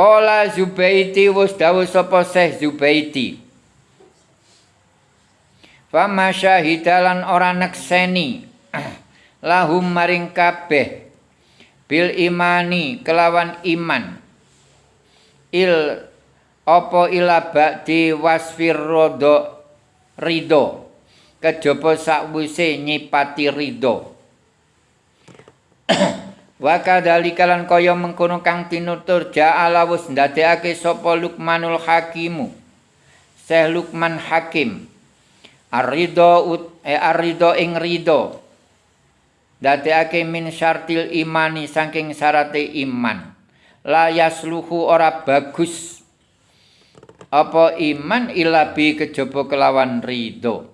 Kala Zubaiti wis dawuh sapa Syekh Zubaiti. Fama syahidalan ora nekseni. Lahum maring kabeh bil imani kelawan iman. Il apa ila ba'di wasfir rodo rido? Kejaba sakwise nyipati rido wa kadhalikalan kaya mengkono kang tinutur ja'ala wis ndadekake sapa Luqmanul Hakimu Syekh Luqman Hakim. Ar-ridho eh ar-ridho ing ridho dadekake min syartil imani saking syarate iman. La yasluhu ora bagus. Apa iman ilabi kejaba kelawan ridho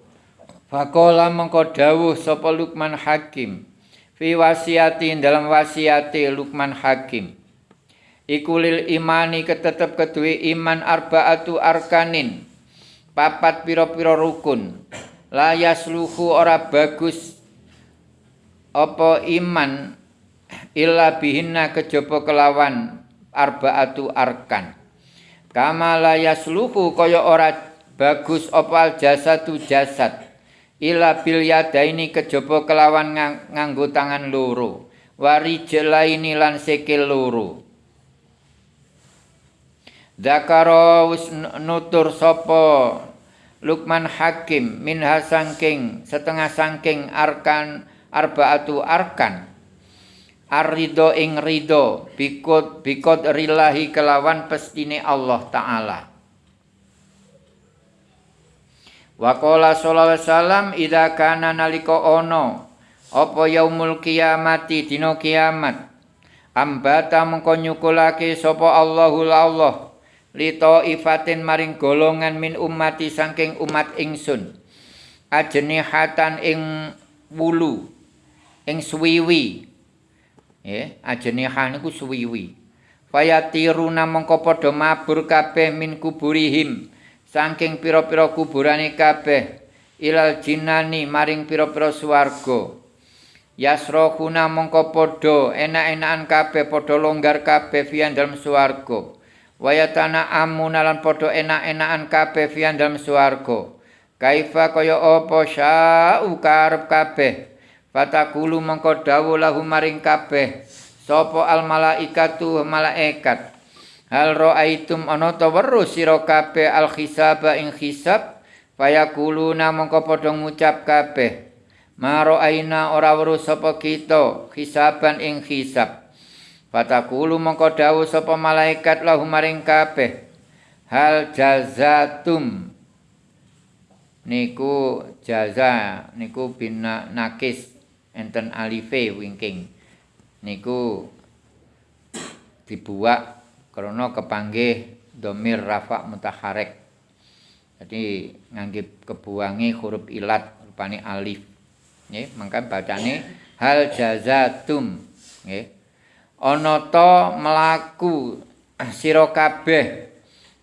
Fakola mengko dawuh sapa Luqman Hakim fi wasiati dalam wasiate Luqman Hakim. Iku lil imani ketetep kedue iman arbaatu arkanin. Papat pira-pira rukun. La yasluhu ora bagus apa iman illa bihinna kejaba kelawan arbaatu arkan. Kama la yasluhu kaya ora bagus opal jasadu jasad illa bil yadaini kejaba kelawan nganggo tangan loro. Wari jelaini lan sikil loro. Zakaro nutur sapa Lukman Hakim min hasangking setengah sangking arkan arbaatu arkan. Arido ing rido bikot bikot rilahi kelawan pestine Allah Ta'ala. Wakola sallallahu alaihi wasallam idza kana nalika ana apa yaumul kiamati dina kiamat ambata mengko nyukulake sapa Allahul Allah li ifatin maring golongan min ummati saking umat ingsun ajnihatan ing wulu ing suwiwi ya ajnihan niku suwiwi fayatiruna mongko padha mabur kabeh min kuburihim saking pira-pira kuburane kabeh ilal jinani maring pira-pira swarga. Yasrohuna mongko padha enak-enakan kabeh padha longgar kabeh fian dalem swarga. Wayatana amuna lan padha enak-enakan kabeh fian dalem swarga. Kaifa kaya apa? Sya'u karep kabeh? Fatakulu mengko dawuh lahu maring kabeh. Sapa al malaikatu malaikat Hal raaitum ana ta weruh sira kabeh al hisaba ing hisab? Fayakuluna mengko padha ngucap kabeh. Maro aina ora weruh sapa kita hisaban ing hisab. Fatakulu mengko dawuh sapa malaikat lahu maring kabeh. Hal jazatum? Niku jaza niku bina nakis. Enten alife wingking. Niku dibuak krana kepanggih domir rafa mutaharek. Jadi ngangge kebuangi huruf ilat rupane alif. Nggih mangka bacane hal jazatum. Nggih. Ana ta mlaku sira kabeh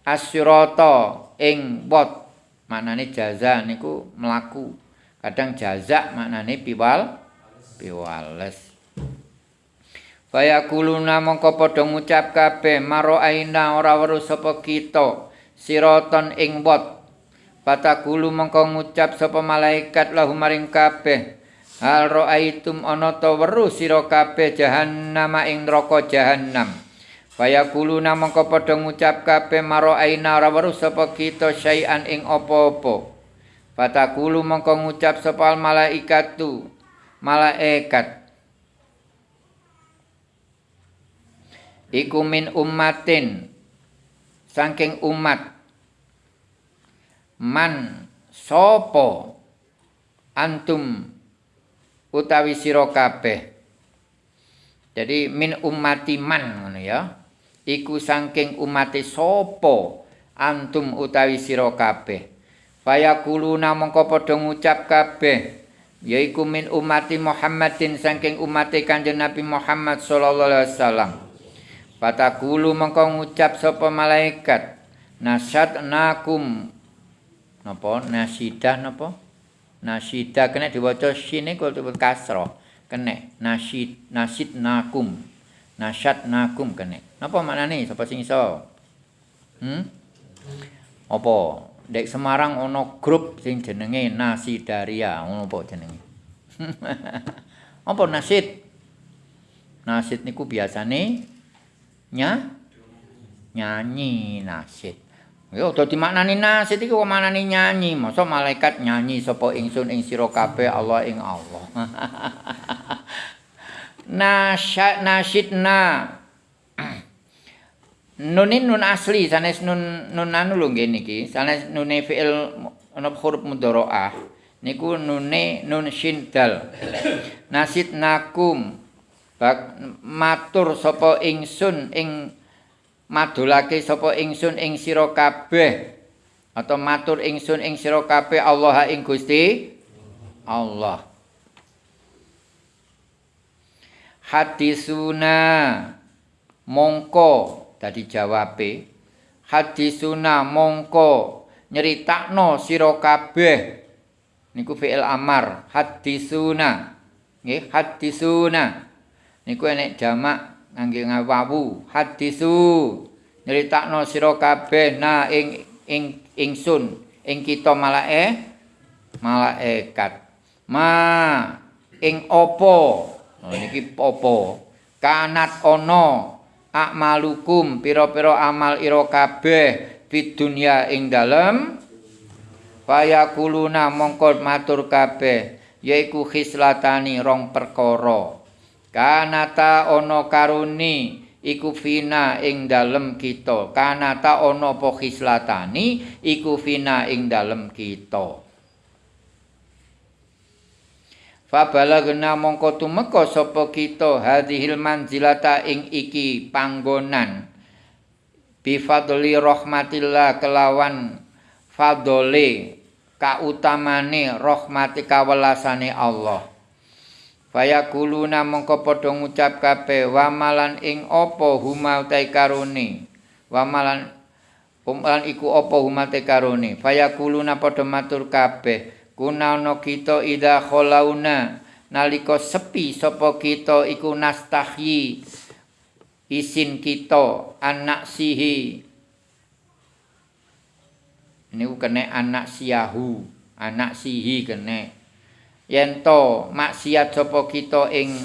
asyurata ing wat. Maknane jaza niku mlaku. Kadang jaza maknane piwal piwales Faya kuluna mongko padha ngucap kabeh maro aina ora weruh sapa kita? Siraton ing wot Patakulu mongko ngucap sapa malaikat lahu maring kabeh? Hal raaitum ana ta weruh sira kabeh jahannam ing neraka jahannam? Faya kuluna mongko padha ngucap kabeh maro aina ora weruh sapa kita syai'an ing apa-apa? Patakulu mongko ngucap sapa malaikatu malaikat iku min ummatin. Saking umat man sopo antum utawi sira kabeh. Jadi min ummati man ngono ya. Iku saking umate sopo antum utawi sira kabeh. Fayakuluna mongko padha ngucap kabeh. Yaiku min umati Muhammadin saking umate Kanjeng Nabi Muhammad sallallahu alaihi wasallam. Patakulu mengko ngucap sapa malaikat nasad nakum napa nasidah napa nasidah kena diwaca sine kok disebut kasra kena nasid nasid nakum nasad nakum kena Napa maknane sapa sing iso? Hmm? Apa? Dek Semarang ana grup sing jenenge Nasidaria, ngono apa jenenge? apa nasid? Nasid niku biasane nya nyanyi nasid. Yo dadi maknane nasid iku kok maknane nyanyi. Masa malaikat nyanyi sapa ingsun ing sira kabeh Allah ing Allah. Nasyad nasidna. Nunin nun asli sanes nun nun anu lho nggih niki. Sanes nune fi'il ana huruf mudharaah. Niku nune nun shin dal. Nasid nakum. Bak matur sapa ingsun ing madulake sapa ingsun ing sira kabeh. Atau matur ingsun ing sira kabeh Allah ing Gusti Allah. Hadisuna. Mongko. Dadi jawabe. Hadisuna mongko. Nyeritakno sira kabeh. Niku fi'il amar. Hadisuna. Nggih hadisuna niku enek jamak ngangge ngawu hadisu. Nyeritakno sira kabeh. Na ing ing ingsun. Ing kita malae malaikat ma ing apa? Oh, niki apa? Kanat ana. Akmalukum pira-pira amal ira kabeh di dunia ing dalem. Fayakuluna mongko matur kabeh yaiku khislatani rong perkara kanata ana karuni iku fina ing dalem kita. Kanata ana apa khislatani iku fina ing dalem kita. Fabalagna mongko tumeka sapa kita hadhil manzilata ing iki panggonan. Bi fadli rahmatillah kelawan fadole kautamane rahmati kawelasane Allah Fayakuluna mongko padha ngucap kabeh wamalan ing apa humatai karone. Wamalan umalan iku apa humatai karone. Fayakuluna padha matur kabeh kunaono kita ida kholauna nalika sepi sapa kita iku nastahyi isin kita anak sihi ini kene anak siahu anak sihi kene yen to maksiat sapa kita ing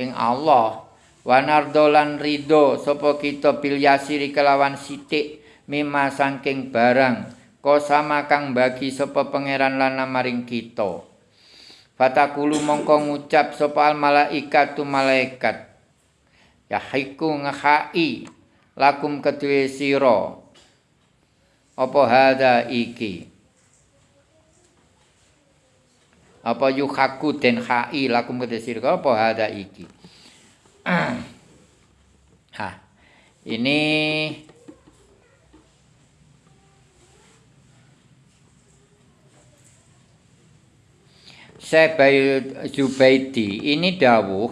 ing Allah. Wanardolan ridho sapa kita bil yasiri kelawan sithik mima saking barang. Ko sama kang bagi sapa pangeran lan maring kita. Fatakulu mongko ngucap sapa al malaikatu malaikat. Ya haiku ngahai lakum kedue sira. Apa hada iki apa yuhaku den hai lakum kedesir apa? Ada iki. Ha ini Sebayu Zubaidi. Ini dawuh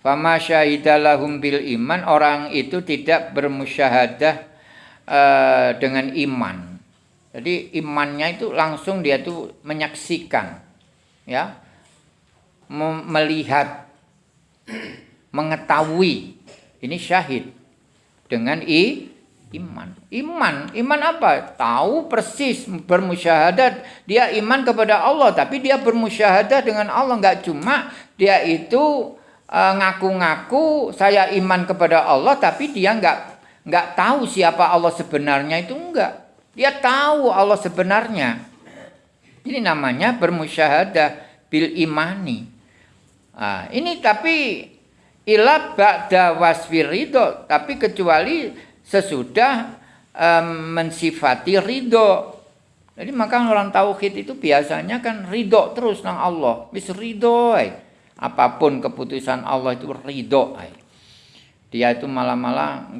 fama syahidalahum bil iman. Orang itu tidak bermusyahadah uh, dengan iman. Jadi imannya itu langsung dia tuh menyaksikan ya. Melihat mengetahui. Ini syahid. Dengan i iman. Iman. Iman apa? Tahu persis bermusyahadat. Dia iman kepada Allah tapi dia bermusyahadat dengan Allah. Nggak cuma dia itu uh, ngaku-ngaku saya iman kepada Allah tapi dia nggak nggak tahu siapa Allah sebenarnya itu enggak dia tahu Allah sebenarnya ini namanya bermusyahadah bil imani. Nah, ini tapi ila ba'da wasfir ridho. Tapi kecuali sesudah um, mensifati ridho. Jadi maka orang tauhid itu biasanya kan ridho terus nang Allah. Bis ridho. Ay. Apapun keputusan Allah itu ridho. Ay. Dia itu malah-malah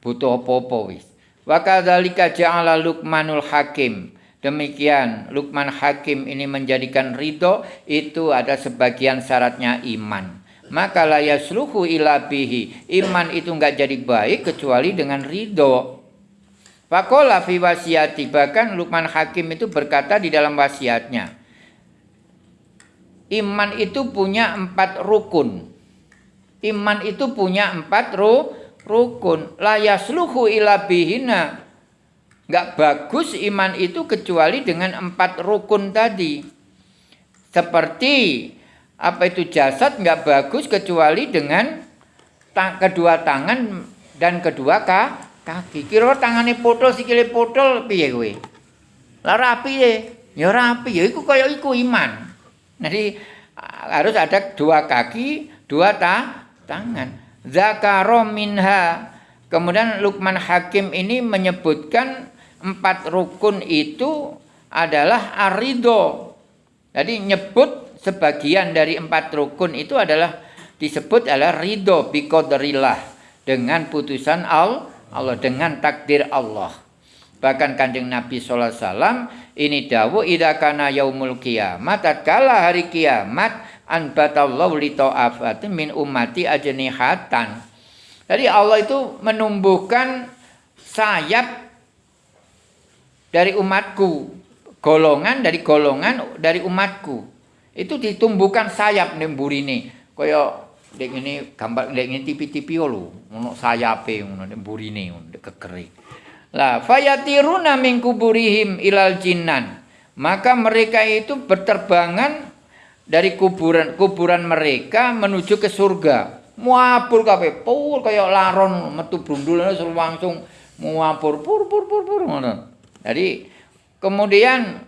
apa-apa wis. Wa kadzalika ja'ala Luqmanul Hakim. Demikian Lukman Hakim ini menjadikan ridho itu ada sebagian syaratnya iman. Maka la yasluhu ila bihi. Iman itu enggak jadi baik kecuali dengan ridho. Fakola fi wasiati. Bahkan Lukman Hakim itu berkata di dalam wasiatnya. Iman itu punya empat rukun. Iman itu punya empat ru, rukun. La yasluhu Enggak bagus iman itu kecuali dengan empat rukun tadi. Seperti apa itu jasad enggak bagus kecuali dengan ta kedua tangan dan kedua ka kaki. Kira tangane potol sikile potol piye kowe? Lah rapi ya. Ya rapi ya iku kaya iku iman. Jadi harus ada dua kaki, dua ta tangan. Zakaro minha. Kemudian Lukman Hakim ini menyebutkan empat rukun itu adalah arido. Jadi nyebut sebagian dari empat rukun itu adalah disebut adalah ridho biqadrillah dengan putusan Allah dengan takdir Allah. Bahkan kanjeng Nabi Sallallahu Alaihi Wasallam ini dawu idza kana yaumul kiamat tatkala hari kiamat an batallahu li min ummati ajnihatan. Jadi Allah itu menumbuhkan sayap dari umatku, golongan dari golongan dari umatku. Itu ditumbuhkan sayap ning burine. Kaya dek ini gambar dek ini tipi-tipi lho, ono sayape ngono burine ngono kekeri. Lah fayatiruna min kuburihim ilal jinnan. Maka mereka itu berterbangan dari kuburan kuburan mereka menuju ke surga. Muapur kabeh, pur kaya laron metu brundul langsung muapur pur pur pur pur ngono. Jadi kemudian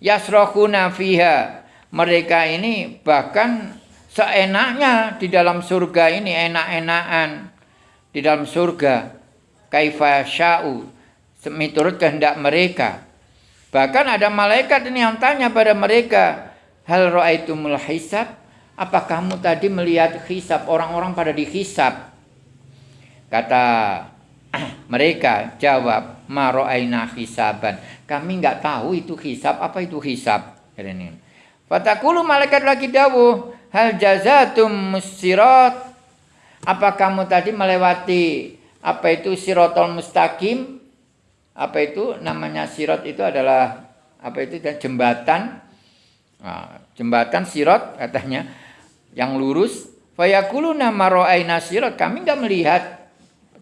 yasrahuna fiha. Mereka ini bahkan seenaknya di dalam surga ini enak-enakan di dalam surga kaifa sya'u miturut kehendak mereka. Bahkan ada malaikat ini yang tanya pada mereka, Hal ra'aitumul hisab? Apa kamu tadi melihat hisab orang-orang pada dihisab? Kata mereka jawab, "Ma ra'aina hisaban." Kami enggak tahu itu hisab, apa itu hisab? Fatakulu malaikat lagi dawuh, "Hal jazatum musirat?" Apa kamu tadi melewati apa itu sirotol mustaqim? Apa itu namanya sirot itu adalah apa itu dan jembatan Nah, jembatan sirot katanya yang lurus. Fayakuluna maro'aina sirot. Kami enggak melihat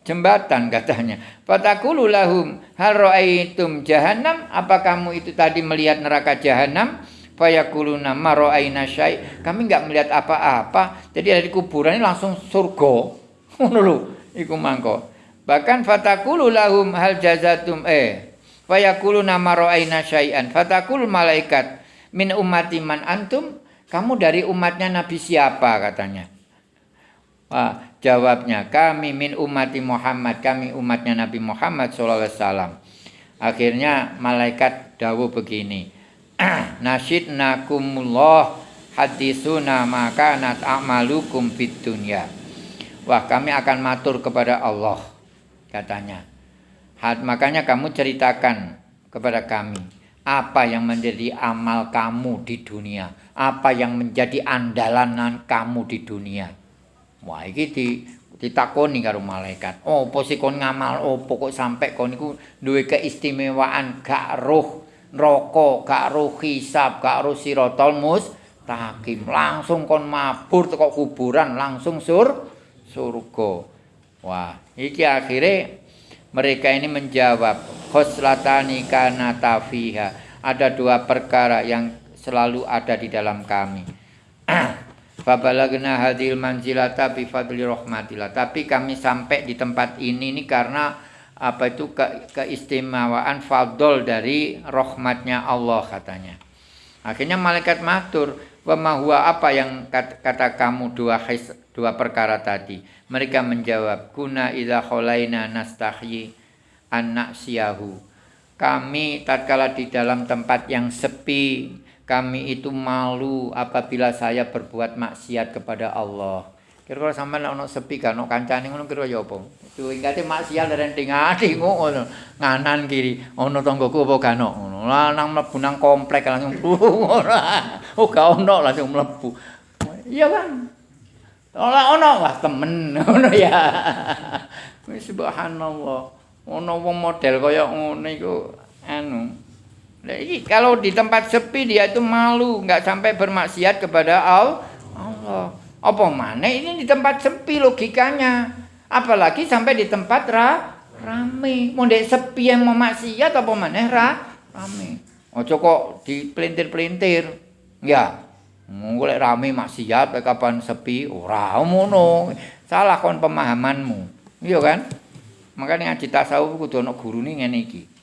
jembatan katanya. Fatakulu lahum hal ro'aitum jahannam. Apa kamu itu tadi melihat neraka jahannam? Fayakuluna maro'aina syai. Kami enggak melihat apa-apa. Jadi dari kuburan ini langsung surga. Ngono iku mangko. Bahkan fatakulu lahum hal jazatum eh. Fayakuluna maro'aina syai'an. Fatakulu malaikat min ummati man antum kamu dari umatnya Nabi siapa katanya Wah, jawabnya kami min umati Muhammad kami umatnya Nabi Muhammad SAW akhirnya malaikat dawu begini nasid nakumullah hadisuna maka nat amalukum fit dunya wah kami akan matur kepada Allah katanya makanya kamu ceritakan kepada kami apa yang menjadi amal kamu di dunia? Apa yang menjadi andalan kamu di dunia? Wah, iki di ditakoni karo malaikat. Oh, apa sih kon ngamal oh pokok sampai kon iku duwe keistimewaan gak roh neraka, gak roh hisab, gak roh siratal mustaqim. Langsung kon mabur teko kuburan, langsung sur surga. Wah, iki akhirnya mereka ini menjawab khoslatani kana tafiha. Ada dua perkara yang selalu ada di dalam kami. Fabalagna hadil manzilata bi fadli rahmatillah. Tapi kami sampai di tempat ini ini karena apa itu ke, keistimewaan fadl dari rahmatnya Allah katanya. Akhirnya malaikat matur, "Wa huwa apa yang kata, kata kamu dua his, dua perkara tadi?" Mereka menjawab, "Kuna idza khalaina nastahyi siahu. Kami tatkala di dalam tempat yang sepi, kami itu malu apabila saya berbuat maksiat kepada Allah. Kira-kira sampean ono sepi kan ono kancane ngono kira ya apa? Itu ingate maksiat renting ati ngono. Nganan kiri ono tanggoku apa kan ono. Lah nang mlebu nang komplek langsung ora. Oh gak ono langsung mlebu. Iya kan? Ora ono wah temen ngono ya. Subhanallah. ono wong model kaya ngene iku anu kalau di tempat sepi dia itu malu, nggak sampai bermaksiat kepada Allah. Apa mana ini di tempat sepi logikanya? Apalagi sampai di tempat ra rame. Mau sepi yang mau maksiat apa maneh ra rame. Ojo kok dipelintir-pelintir. Ya. Mulai rame maksiat kapan sepi ora ngono. Salah kon pemahamanmu. Iya kan? Makanya ngaji tasawuf kudu ana gurune ngene iki.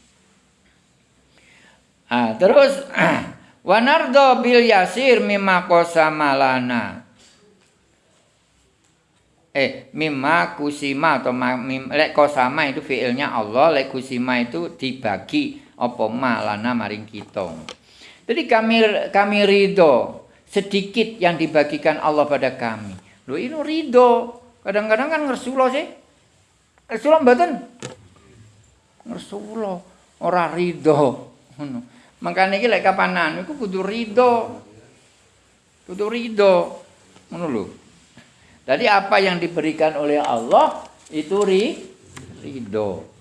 Ah, terus wanardo bil yasir mimma qasamalana. Eh, mimma kusima atau mim, lek kosama itu fiilnya Allah, lek kusima itu dibagi apa malana maring kita. Jadi kami kami ridho sedikit yang dibagikan Allah pada kami. Loh ini ridho. Kadang-kadang kan ngersulo sih. Ngersulo mboten? Ngersulo. Ora ridho. Makanya ini lek kapanan, itu kudu ridho. Kudu ridho. Lho. Jadi apa yang diberikan oleh Allah itu ri ridho.